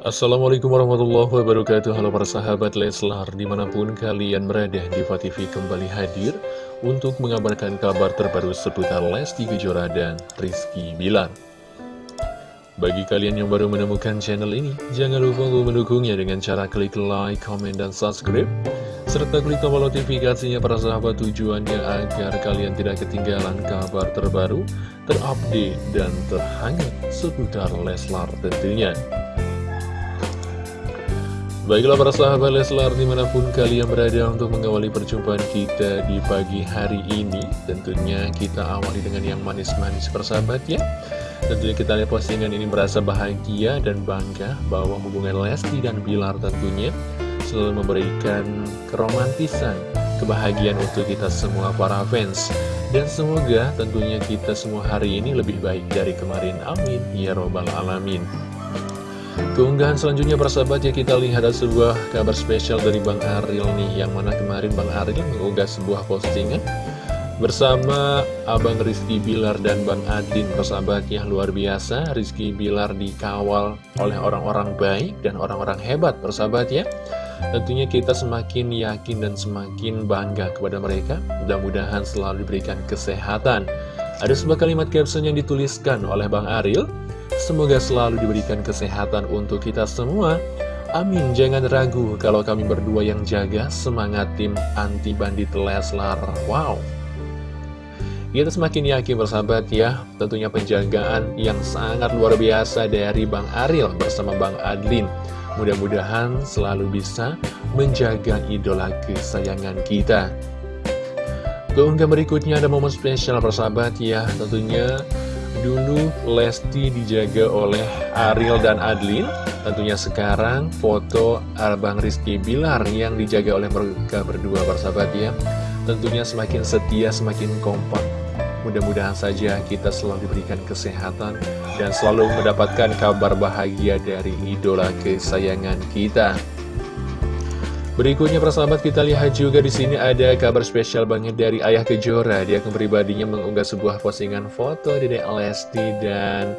Assalamualaikum warahmatullahi wabarakatuh Halo para sahabat Leslar Di mana pun kalian berada Diva TV kembali hadir Untuk mengabarkan kabar terbaru seputar Lesti Kejora dan Rizky Bilar Bagi kalian yang baru menemukan channel ini Jangan lupa untuk mendukungnya dengan cara klik like, comment, dan subscribe serta klik tombol notifikasinya para sahabat tujuannya agar kalian tidak ketinggalan kabar terbaru, terupdate, dan terhangat seputar Leslar tentunya. Baiklah para sahabat Leslar di mana pun kalian berada untuk mengawali perjumpaan kita di pagi hari ini. Tentunya kita awali dengan yang manis-manis persahabat ya. Tentunya kita lihat postingan ini merasa bahagia dan bangga bahwa hubungan Lesti dan Bilar tentunya Selalu memberikan keromantisan, kebahagiaan untuk kita semua para fans. Dan semoga tentunya kita semua hari ini lebih baik dari kemarin. Amin. Ya Robbal Alamin Keunggahan selanjutnya persahabat ya kita lihat ada sebuah kabar spesial dari Bang Aril nih Yang mana kemarin Bang Aril mengunggah sebuah postingan Bersama Abang Rizky Bilar dan Bang Adin persahabat ya luar biasa. Rizky Bilar dikawal oleh orang-orang baik dan orang-orang hebat persahabat ya. Tentunya kita semakin yakin dan semakin bangga kepada mereka. Mudah-mudahan selalu diberikan kesehatan. Ada sebuah kalimat caption yang dituliskan oleh Bang Aril Semoga selalu diberikan kesehatan untuk kita semua. Amin, jangan ragu kalau kami berdua yang jaga semangat tim anti bandit Leslar. Wow. Kita semakin yakin bersahabat ya, tentunya penjagaan yang sangat luar biasa dari Bang Aril bersama Bang Adlin. Mudah-mudahan selalu bisa menjaga idola kesayangan kita. Keunggah berikutnya ada momen spesial bersahabat ya, tentunya Dulu Lesti dijaga oleh Ariel dan Adlin. Tentunya sekarang foto Abang Rizky Bilar yang dijaga oleh mereka berdua bersahabat ya. Tentunya semakin setia, semakin kompak. Mudah-mudahan saja kita selalu diberikan kesehatan Dan selalu mendapatkan kabar bahagia dari idola kesayangan kita Berikutnya persahabat kita lihat juga di sini ada kabar spesial banget dari Ayah Kejora. Dia pribadinya mengunggah sebuah postingan foto Dede Lesti dan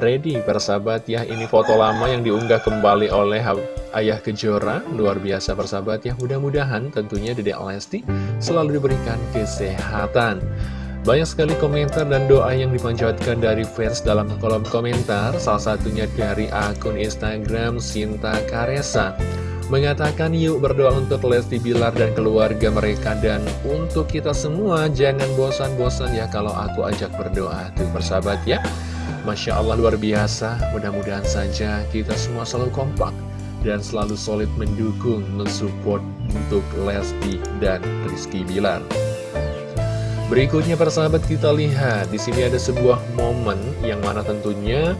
Ready persahabat ya. Ini foto lama yang diunggah kembali oleh Ayah Kejora. Luar biasa persahabat ya. Mudah-mudahan tentunya Dede Lesti selalu diberikan kesehatan. Banyak sekali komentar dan doa yang dipanjatkan dari fans dalam kolom komentar. Salah satunya dari akun Instagram Sinta Karesa mengatakan yuk berdoa untuk Lesti Bilar dan keluarga mereka dan untuk kita semua jangan bosan-bosan ya kalau aku ajak berdoa. Tuh persahabat ya. Masya Allah luar biasa. Mudah-mudahan saja kita semua selalu kompak dan selalu solid mendukung mensupport untuk Lesti dan Rizky Bilar. Berikutnya persahabat kita lihat di sini ada sebuah momen yang mana tentunya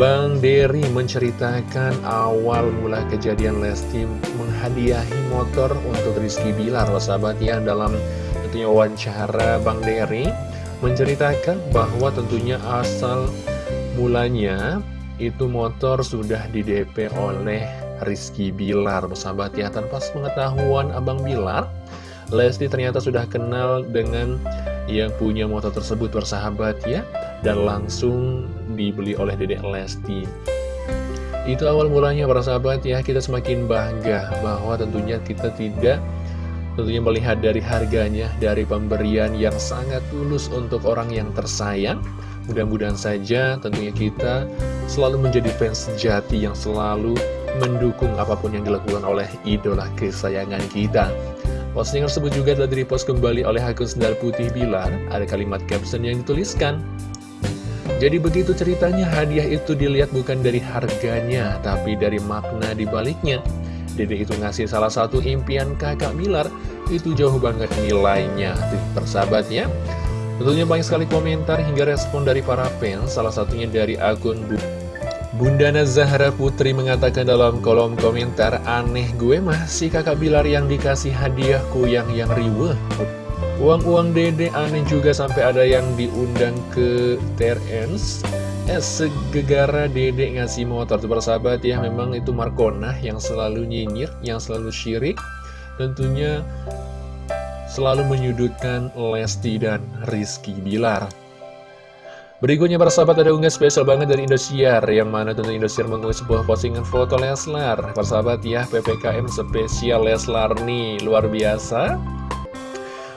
Bang Derry menceritakan awal mula kejadian Lesti menghadiahi motor untuk Rizky Bilar sahabat ya dalam tentunya wawancara Bang Derry. Menceritakan bahwa tentunya asal mulanya itu motor sudah di DP oleh Rizky Bilar sahabat ya. Tanpa pengetahuan Abang Bilar Lesti ternyata sudah kenal dengan yang punya motor tersebut bersahabat ya. Dan langsung dibeli oleh Dedek Lesti. Itu awal mulanya para sahabat ya, kita semakin bangga bahwa tentunya kita tidak tentunya melihat dari harganya, dari pemberian yang sangat tulus untuk orang yang tersayang. Mudah-mudahan saja tentunya kita selalu menjadi fans sejati yang selalu mendukung apa pun yang dilakukan oleh idola kesayangan kita. Postingan tersebut juga telah direpost kembali oleh akun Sendal Putih Bilar. Ada kalimat caption yang dituliskan, jadi begitu ceritanya hadiah itu dilihat bukan dari harganya, tapi dari makna dibaliknya. Dede itu ngasih salah satu impian kakak Milar, itu jauh banget nilainya. Persahabatnya. Tentunya banyak sekali komentar hingga respon dari para fans, salah satunya dari akun Bu. Bunda Zahra Putri mengatakan dalam kolom komentar, aneh gue mah si kakak Bilar yang dikasih hadiahku yang yang riweh. Uang-uang dede aneh juga sampai ada yang diundang ke TRNs Eh segegara dede ngasih motor. Tuh persahabat ya memang itu Markona yang selalu nyinyir Yang selalu syirik. Tentunya selalu menyudutkan Lesti dan Rizky Bilar. Berikutnya para sahabat ada unggah spesial banget dari Indosiar Yang mana tentu Indosiar mengunggah sebuah postingan foto Leslar. Para sahabat ya PPKM spesial Leslar nih Luar biasa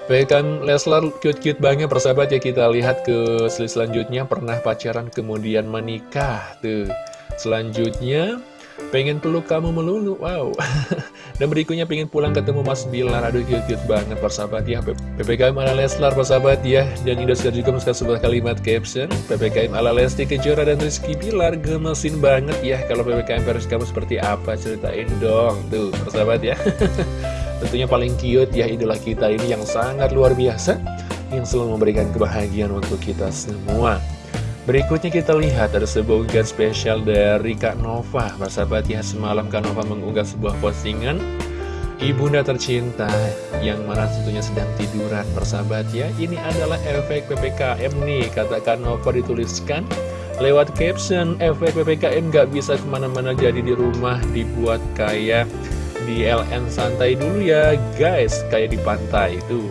PPKM Leslar cute-cute banget para sahabat ya. Kita lihat ke selanjutnya. Pernah pacaran kemudian menikah Tuh. Selanjutnya Pengen peluk kamu melulu, wow. Dan berikutnya pengen pulang ketemu Mas Bilar. Aduh cute-cute banget persahabat ya. PPKM ala Leslar persahabat ya. Dan Indosiar juga menuliskan sebuah kalimat caption. PPKM ala Lesti Kejora dan Rizky Bilar Gemesin banget ya. Kalau PPKM versi kamu seperti apa? Ceritain dong Tuh persahabat ya Tentunya paling cute ya idola kita ini yang sangat luar biasa Yang selalu memberikan kebahagiaan untuk kita semua. Berikutnya kita lihat ada sebuah unggahan spesial dari Kak Nova. Sahabat ya semalam Kak Nova mengunggah sebuah postingan Ibunda tercinta yang mana tentunya sedang tiduran. Persahabat ya Ini adalah efek PPKM nih kata Kak Nova dituliskan. Lewat caption efek PPKM gak bisa ke mana-mana jadi di rumah dibuat kayak di LN santai dulu ya guys. Kayak di pantai itu.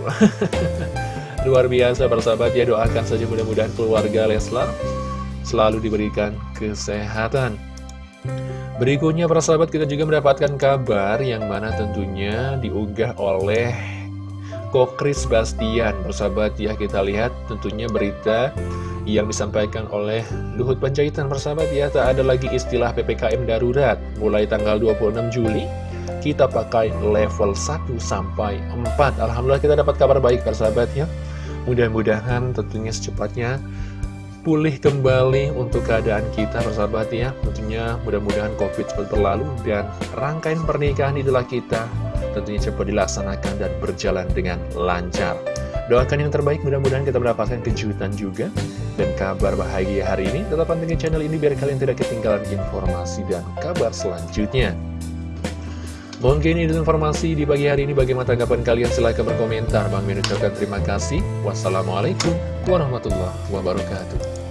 Luar biasa persahabat. Ya doakan saja mudah-mudahan keluarga Leslar selalu diberikan kesehatan. Berikutnya persahabat kita juga mendapatkan kabar yang mana tentunya diunggah oleh Kokris Bastian. Persahabat ya kita lihat tentunya berita yang disampaikan oleh Luhut Panjaitan. Persahabat ya tak ada lagi istilah PPKM darurat. Mulai tanggal 26 Juli kita pakai level 1 sampai 4 Alhamdulillah kita dapat kabar baik persahabat ya. Mudah-mudahan tentunya secepatnya pulih kembali untuk keadaan kita persahabat ya. Tentunya mudah-mudahan Covid cepat berlalu dan rangkaian pernikahan idola kita tentunya cepat dilaksanakan dan berjalan dengan lancar. Doakan yang terbaik mudah-mudahan kita mendapatkan kejutan juga dan kabar bahagia hari ini. Tetap pantengin channel ini biar kalian tidak ketinggalan informasi dan kabar selanjutnya Mungkin ini informasi di pagi hari ini. Bagaimana tanggapan kalian? Silahkan berkomentar. Bang Min terima kasih. Wassalamualaikum warahmatullahi wabarakatuh